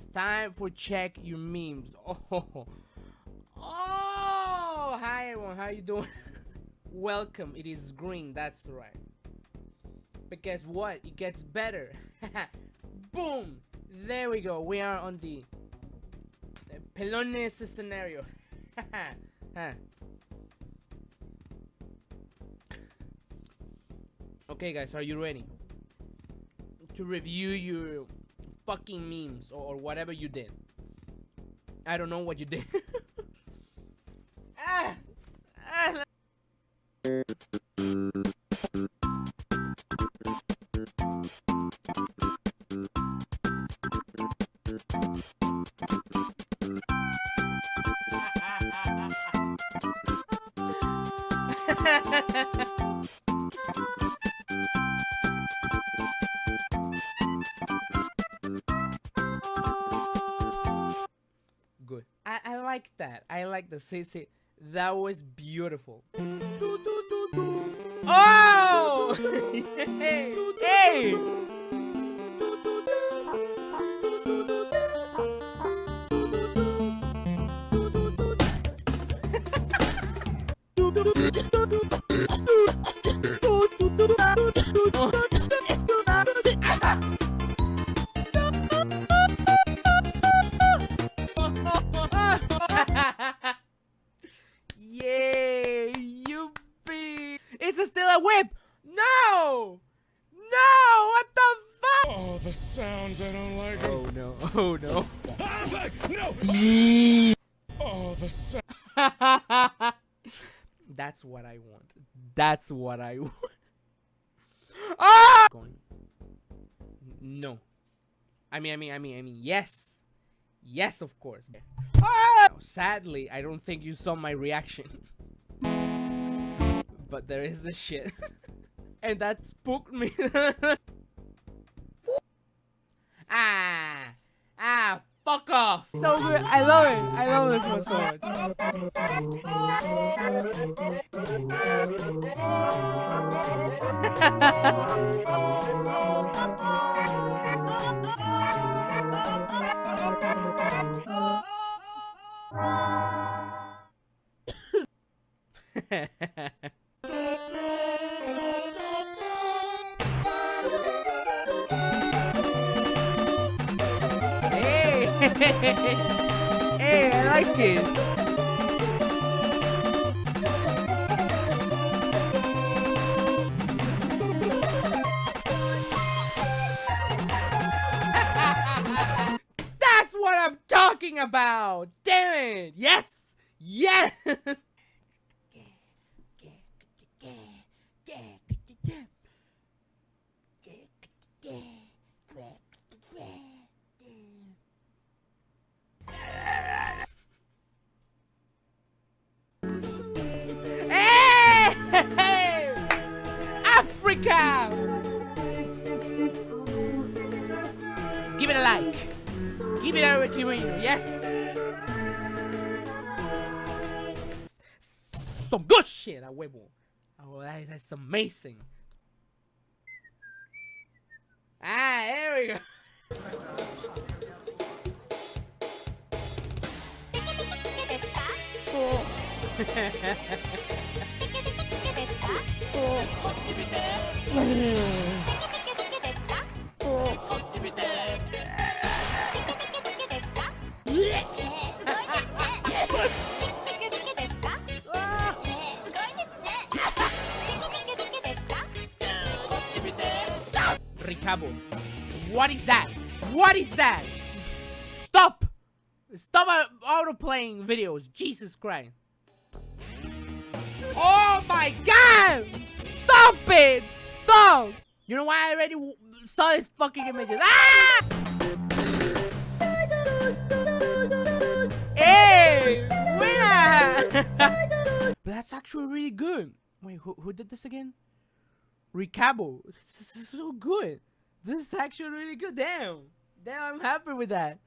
It's time for check your memes. Oh, oh, hi everyone. How you doing? Welcome. It is green. That's right. But guess what? It gets better. Boom. There we go. We are on the Pelones scenario. Okay, guys, are you ready to review your fucking memes or, or whatever you did? I don't know what you did. ah, ah, the say. That was beautiful. Oh! hey! hey! That's what I want. That's what I want. Ah! Going. No. I mean, I mean, I mean, I mean, yes. Yes, of course. Ah! Sadly, I don't think you saw my reaction. but there is the shit. and that spooked me. So good. I love it. I love this one so much. hey, I like it. That's what I'm talking about! Damn it! Yes! Yes! amazing. Ah, there we go. What is that? What is that? Stop! Stop uh, auto-playing videos. Jesus Christ. Oh my god! Stop it! Stop! You know why I already saw these fucking images? Ah! Hey! Winner! but that's actually really good. Wait, who, who did this again? Ricabo. This is so good. This is actually really good. Damn. Damn, I'm happy with that.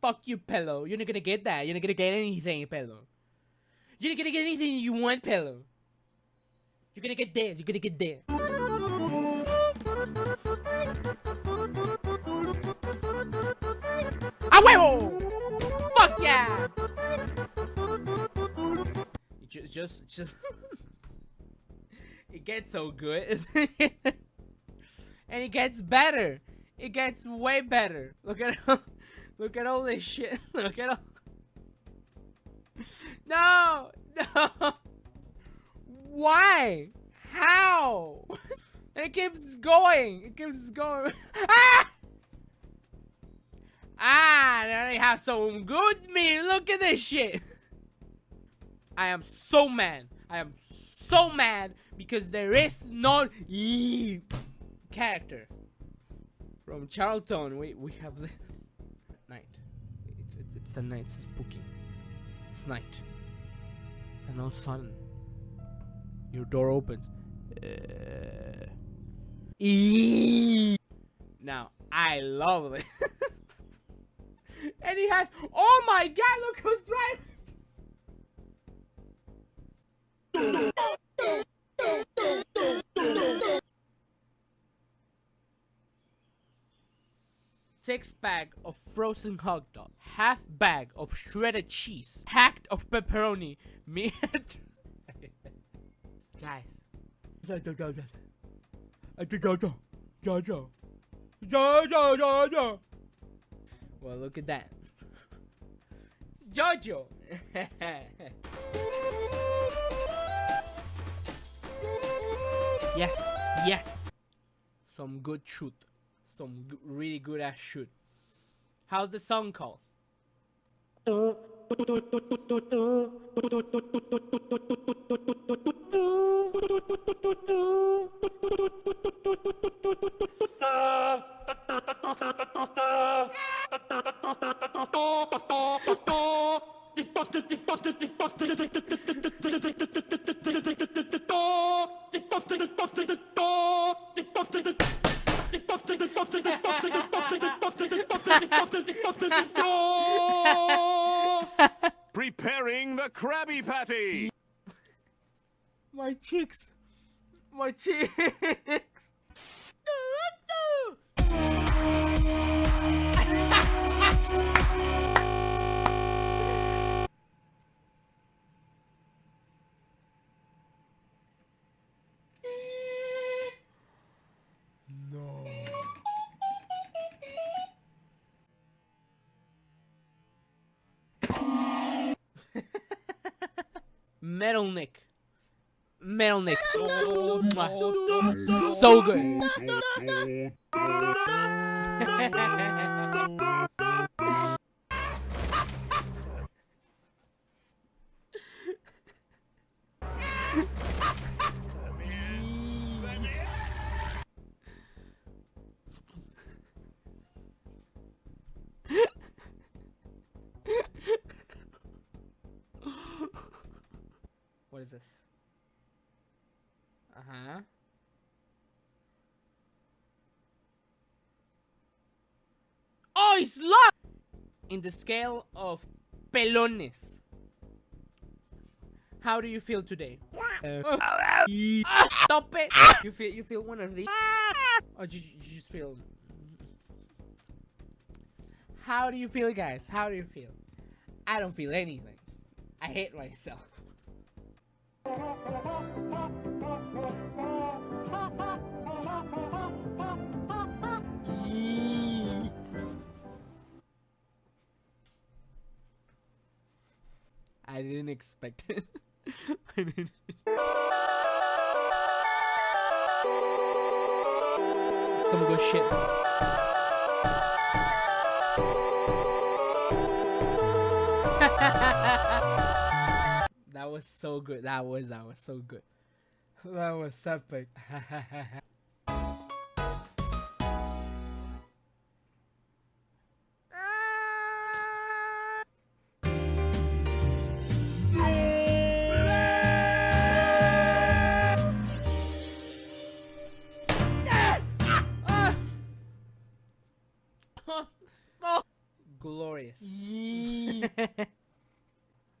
Fuck you, Pello. You're not gonna get that. You're not gonna get anything, Pello. You're not gonna get anything you want, Pillow. You're gonna get this. You're gonna get this. ¡A huevo! ¡Fuck yeah! Just, just, just. it gets so good. and it gets better. It gets way better. Look at look at all this shit. Look at all. No, no. Why? How? And it keeps going. It keeps going. ah! Ah, they have some good meat. Look at this shit. I am so mad. I am so mad because there is no character. From Charlton, we we have the night. It's, it's it's a night. It's spooky. It's night. And all of a sudden, your door opens. Uh, now I love it. and he has. Oh my God! Look who's driving. Six bag of frozen hot dog, half bag of shredded cheese, packed of pepperoni, meat. Guys, well, look at that. Jojo! yes, yes! Some good shoot. Some really good ass shoot. How's the song called? Uh, Preparing the Krabby Patty! My cheeks! My cheeks! Metal Nick. Metal Nick. Mwah. so good. It's! In the scale of pelones. How do you feel today? Uh, stop it! You feel you feel one of these? Or you, you just feel? How do you feel, guys? How do you feel? I don't feel anything. I hate myself. I didn't expect it. Didn't. Some good shit. that was so good. That was that was so good. That was epic. Glorious.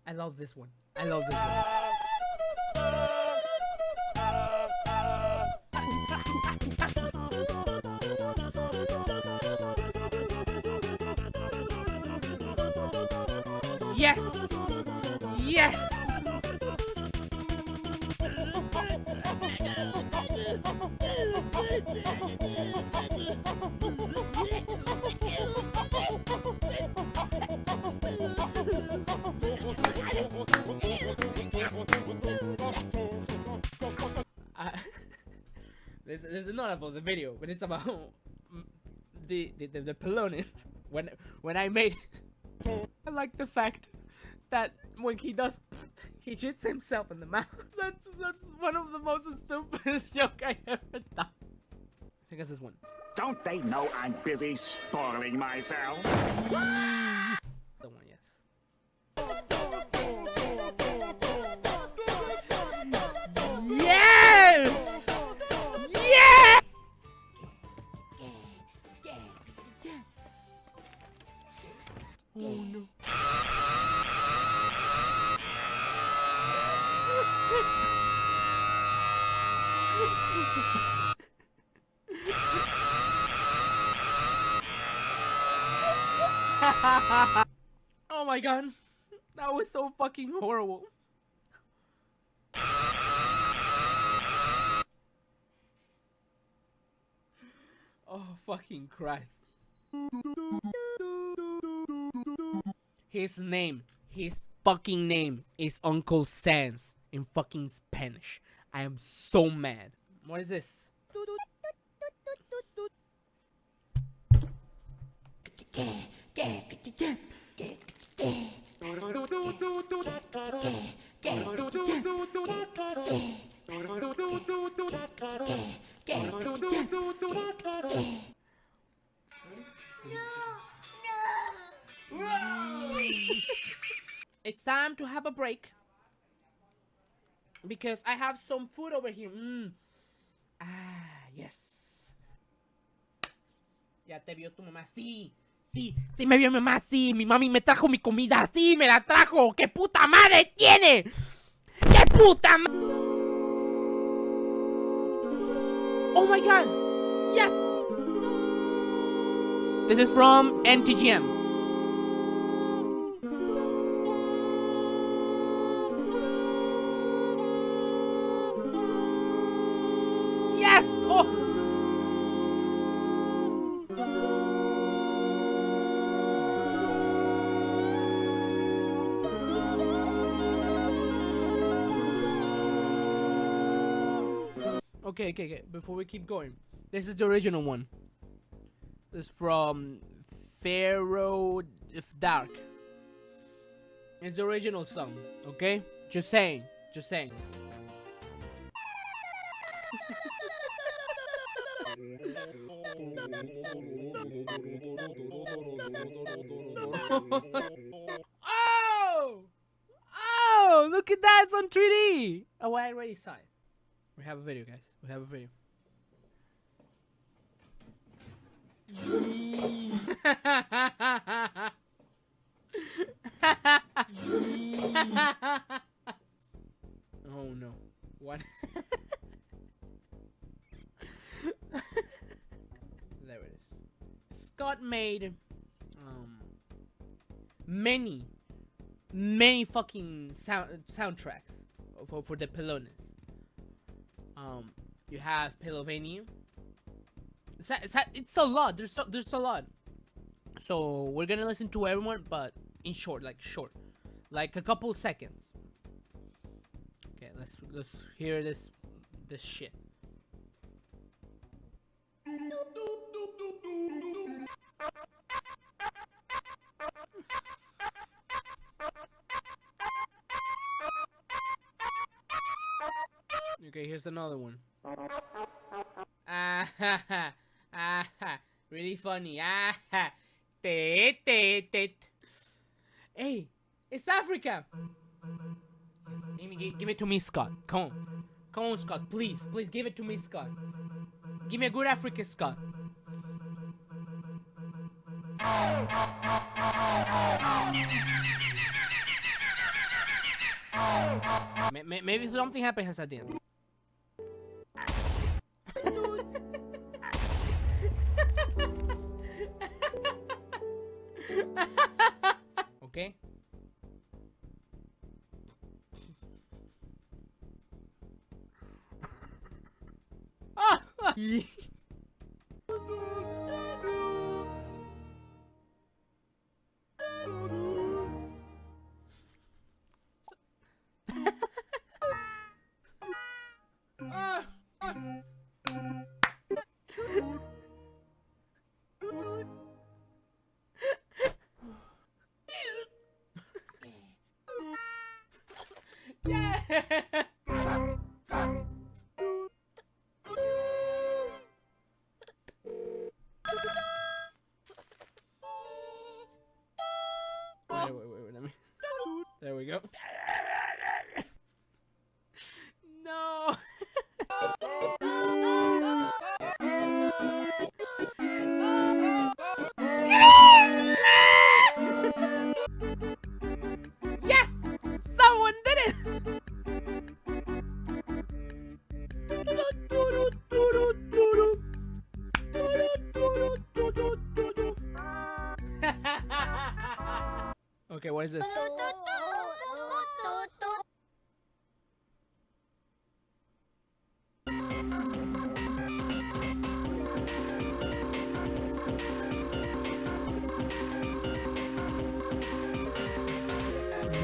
I love this one. I love this one. Yes! Yes! there's, there's not about the video, but it's about the the the, the Pelonis. When when I made, I like the fact that when he does, he shits himself in the mouth. That's that's one of the most stupidest joke I ever done. I think it's this one. Don't they know I'm busy spoiling myself? The one, yes. Yes! oh my god. That was so fucking horrible. Oh fucking Christ. His name, his fucking name is Uncle Sans in fucking Spanish. I am so mad. What is this? have a break because I have some food over here. Mm. Ah, yes. Ya te vio tu mamá, sí. Sí, sí me vio mi mamá, sí. Mi mami me trajo mi comida, sí, me la trajo. ¿Qué puta madre tiene? ¿Qué puta madre? Oh my god. Yes. This is from NTGM. Okay, okay, okay. Before we keep going, this is the original one. This is from Pharaoh if Dark. It's the original song, okay? Just saying, just saying. oh! Oh! Look at that! It's on 3D! Oh, I already saw it. We have a video, guys. We have a video. oh no. What? there it is. Scott made um many many fucking sound soundtracks for for the Pelonis. Um you have Pelovania. It's a, it's, a, it's a lot. There's so, there's a lot. So we're gonna listen to everyone, but in short, like short, like a couple seconds. Okay, let's let's hear this this shit. Okay, here's another one. Ah ha ha ah ha really funny ah ha tit tit tit. Hey, it's Africa. Give, me, give, give it to me, Scott. Come on, come on, Scott. Please, please give it to me, Scott. Give me a good Africa, Scott. May- may- Maybe something happens at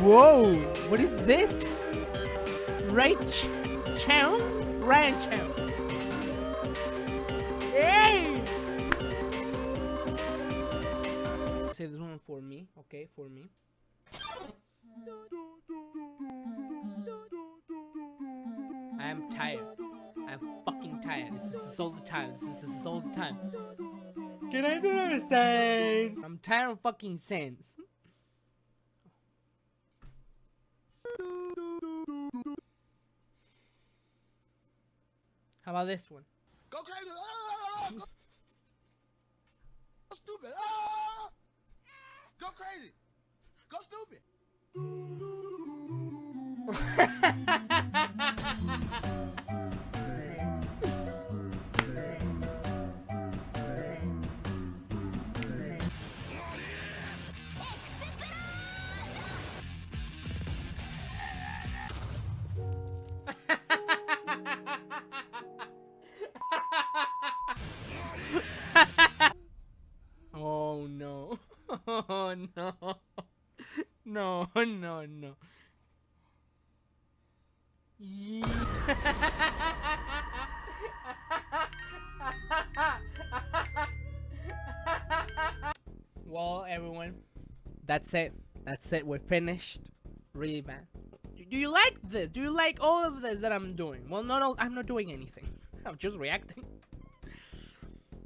Whoa! What is this? Rach Chow? Ryan Chow. Hey! Say this one for me, okay? For me. I'm tired. I'm fucking tired. This is, this all the time. This is, this is all the time. Can I do a sense? I'm tired of fucking sense. How about this one? Go crazy! Ah! Go, go stupid! Ah! Go crazy! Go stupid! Well, everyone, that's it. That's it. We're finished. Really bad. Do you like this? Do you like all of this that I'm doing? Well, not all. I'm not doing anything. I'm just reacting.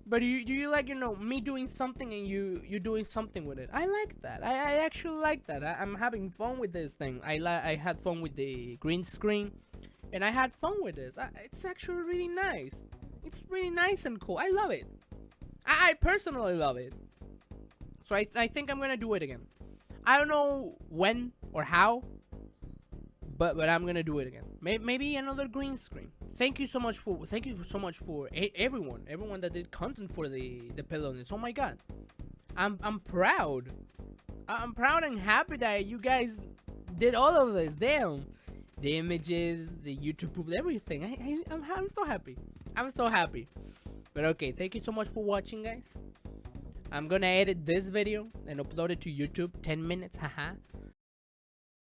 But you, you like you know me doing something and you you doing something with it? I like that. I, I actually like that. I, I'm having fun with this thing. I I had fun with the green screen, and I had fun with this. I, it's actually really nice. It's really nice and cool. I love it. I, I personally love it. So I I think I'm gonna do it again. I don't know when or how, but but I'm gonna do it again. May- maybe another green screen. Thank you so much for thank you so much for everyone everyone that did content for the the pillowness. Oh my god, I'm I'm proud. I'm proud and happy that you guys did all of this. Damn, the images, the YouTube, everything. I, I I'm I'm so happy. I'm so happy. But okay, thank you so much for watching, guys. I'm gonna edit this video and upload it to YouTube. 10 minutes, haha.